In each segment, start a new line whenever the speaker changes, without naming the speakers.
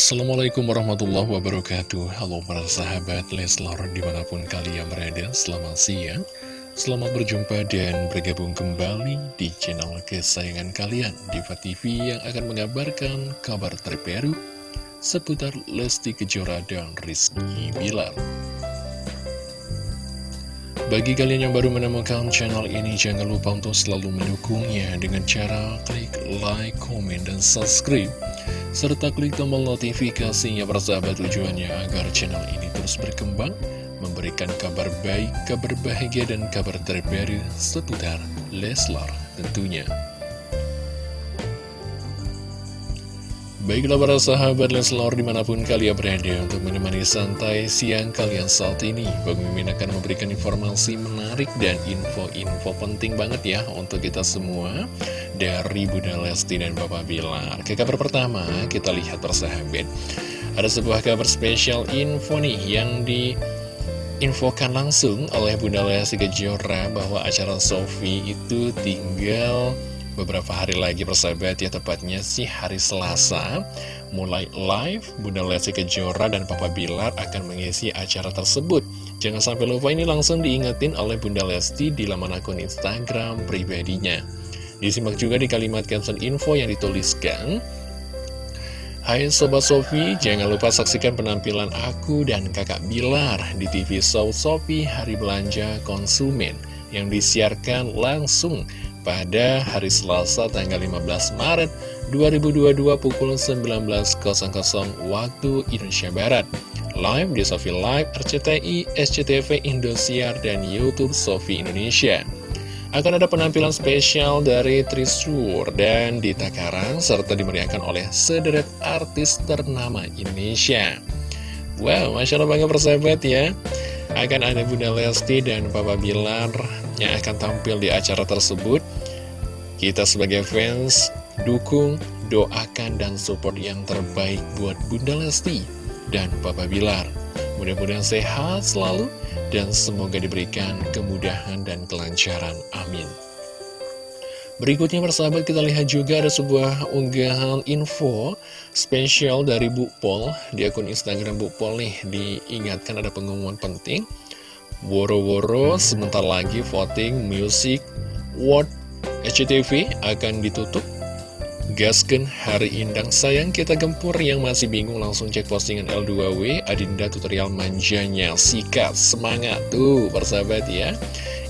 Assalamualaikum warahmatullahi wabarakatuh. Halo para sahabat Leslar di mana pun kalian berada Selamat siang. Selamat berjumpa dan bergabung kembali di channel kesayangan kalian Diva TV yang akan mengabarkan kabar terbaru Seputar Lesti Kejora dan Rizky Bilar. Bagi kalian yang baru menemukan channel ini, jangan lupa untuk selalu mendukungnya dengan cara klik like, comment, dan subscribe serta klik tombol notifikasinya persahabat tujuannya agar channel ini terus berkembang, memberikan kabar baik, kabar bahagia, dan kabar terbaru seputar Leslar tentunya. Baiklah para sahabat Leslar di mana pun kalian berada untuk menemani santai siang kalian saat ini. Bang Mimin akan memberikan informasi menarik dan info-info penting banget ya untuk kita semua Dari Bunda Lesti dan Bapak Bilar. Ke kabar pertama kita lihat persahabat Ada sebuah kabar spesial info nih yang di infokan langsung oleh Bunda Lesti Kejora bahwa acara Sofi itu tinggal beberapa hari lagi persahabat ya tepatnya sih hari Selasa. Mulai live Bunda Lesti Kejora dan Papa Bilar akan mengisi acara tersebut. Jangan sampai lupa ini langsung diingetin oleh Bunda Lesti di laman akun Instagram pribadinya. Disimak juga di kalimat caption info yang dituliskan Hai Sobat Sofi, jangan lupa saksikan penampilan aku dan kakak Bilar di TV Show Sofi Hari Belanja Konsumen yang disiarkan langsung pada hari Selasa tanggal 15 Maret 2022 pukul 19.00 waktu Indonesia Barat. Live di Sofi Live, RCTI, SCTV, Indosiar, dan Youtube Sofi Indonesia. Akan ada penampilan spesial dari Trisur dan Dita Karang, serta dimeriahkan oleh sederet artis ternama Indonesia. Wow, Masya Allah bangga persahabat ya. Akan ada Bunda Lesti dan Papa Bilar yang akan tampil di acara tersebut. Kita sebagai fans dukung, doakan, dan support yang terbaik buat Bunda Lesti dan Papa Bilar. Mudah-mudahan sehat selalu dan semoga diberikan kemudahan dan kelancaran. Amin. Berikutnya persahabat kita lihat juga ada sebuah unggahan info spesial dari Bu Pol di akun Instagram Bu Pol nih diingatkan ada pengumuman penting Woro-woro sebentar lagi voting Music World SCTV akan ditutup. Gasken Hari Indang sayang kita gempur yang masih bingung langsung cek postingan L2W Adinda tutorial manjanya. Sikat semangat tuh persahabat ya.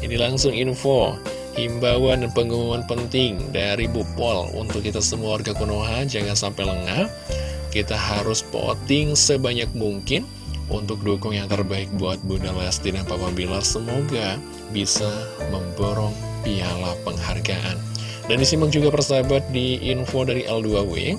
Ini langsung info Himbauan dan pengumuman penting dari Bu Pol untuk kita semua warga Konoha jangan sampai lengah. Kita harus voting sebanyak mungkin untuk dukung yang terbaik buat Bunda Lesti dan Papa Bilar. Semoga bisa memborong piala penghargaan. Dan disimak juga persahabat di info dari L2W.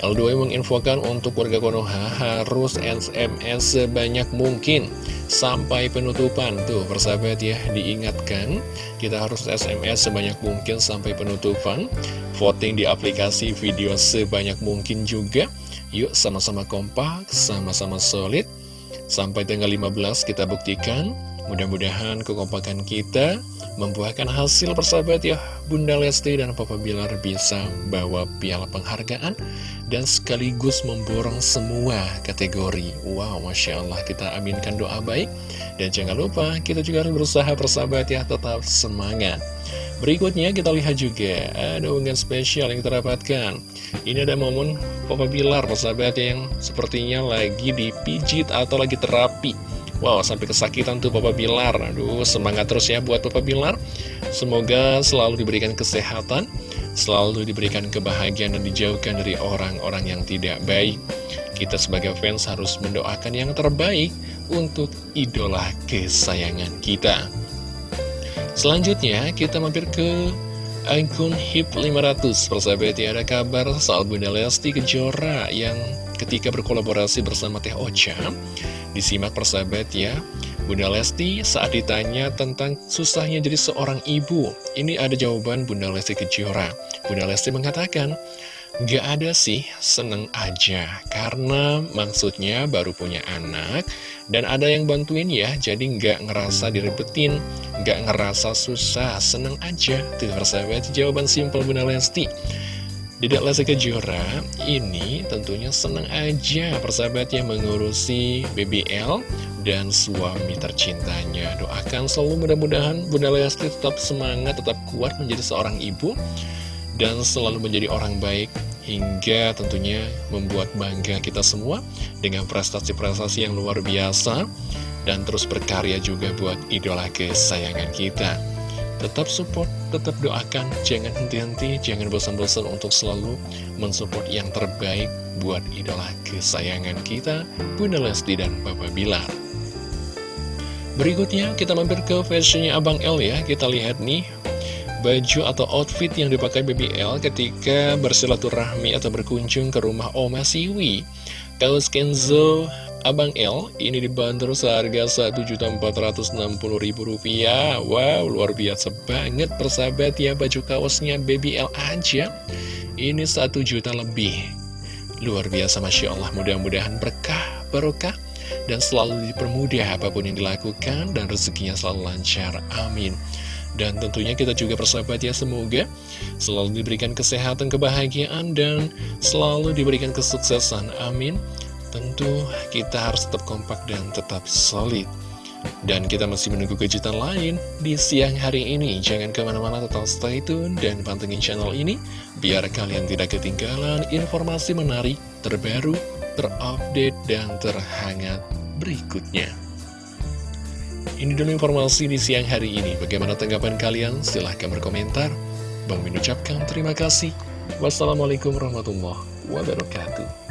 L2W menginfokan untuk warga Konoha harus SMS sebanyak mungkin sampai penutupan Tuh persahabat ya diingatkan Kita harus SMS sebanyak mungkin sampai penutupan Voting di aplikasi video sebanyak mungkin juga Yuk sama-sama kompak, sama-sama solid. Sampai tanggal 15 kita buktikan. Mudah-mudahan kekompakan kita membuahkan hasil persahabat ya Bunda Lesti dan Papa Bilar bisa bawa piala penghargaan dan sekaligus memborong semua kategori. Wow Masya Allah kita aminkan doa baik. Dan jangan lupa kita juga harus berusaha persahabat ya tetap semangat. Berikutnya kita lihat juga ada unggahan spesial yang kita dapatkan Ini ada momen Papa Bilar persahabat yang sepertinya lagi dipijit atau lagi terapi Wow, sampai kesakitan tuh Papa Bilar. Aduh, semangat terus ya buat Papa Bilar. Semoga selalu diberikan kesehatan, selalu diberikan kebahagiaan dan dijauhkan dari orang-orang yang tidak baik. Kita sebagai fans harus mendoakan yang terbaik untuk idola kesayangan kita. Selanjutnya, kita mampir ke akun HIP 500. Persahabat ya, ada kabar soal Bunda Lesti Kejora yang ketika berkolaborasi bersama Teh Ocha. Disimak persahabat ya. Bunda Lesti saat ditanya tentang susahnya jadi seorang ibu. Ini ada jawaban Bunda Lesti Kejora. Bunda Lesti mengatakan Gak ada sih, seneng aja. Karena maksudnya baru punya anak Dan ada yang bantuin ya Jadi gak ngerasa direbetin Gak ngerasa susah, seneng aja. Tuh persahabat, jawaban simpel Bunda Lesti. Dedek Lesti Kejora ini tentunya senang aja persahabatnya mengurusi BBL dan suami tercintanya. Doakan selalu mudah-mudahan Bunda Lesti tetap semangat, tetap kuat menjadi seorang ibu dan selalu menjadi orang baik hingga tentunya membuat bangga kita semua dengan prestasi-prestasi yang luar biasa dan terus berkarya juga buat idola kesayangan kita. Tetap support, tetap doakan, jangan henti-henti, jangan bosan-bosan untuk selalu mensupport yang terbaik buat idola kesayangan kita, Bunda Lesti dan Papa Bilar. Berikutnya kita mampir ke fashionnya Abang L ya, kita lihat nih baju atau outfit yang dipakai BBL ketika bersilaturahmi atau berkunjung ke rumah Oma Siwi. Kaos Kenzo Abang L ini dibanderol seharga Rp1.460.000 Wow luar biasa banget persahabat ya baju kaosnya Baby L aja. Ini 1 juta lebih. Luar biasa Masya Allah mudah-mudahan berkah barokah Dan selalu dipermudah apa pun yang dilakukan Dan rezekinya selalu lancar. Amin dan tentunya kita juga persahabat ya semoga selalu diberikan kesehatan, kebahagiaan, dan selalu diberikan kesuksesan. Amin. Tentu kita harus tetap kompak dan tetap solid Dan kita masih menunggu kejutan lain di siang hari ini Jangan ke mana-mana tetap stay tune dan pantengin channel ini Biar kalian tidak ketinggalan informasi menarik, terbaru, terupdate, dan terhangat berikutnya Ini dulu informasi di siang hari ini. Bagaimana tanggapan kalian? Silahkan berkomentar. Bang mengucapkan terima kasih. Wassalamualaikum warahmatullahi wabarakatuh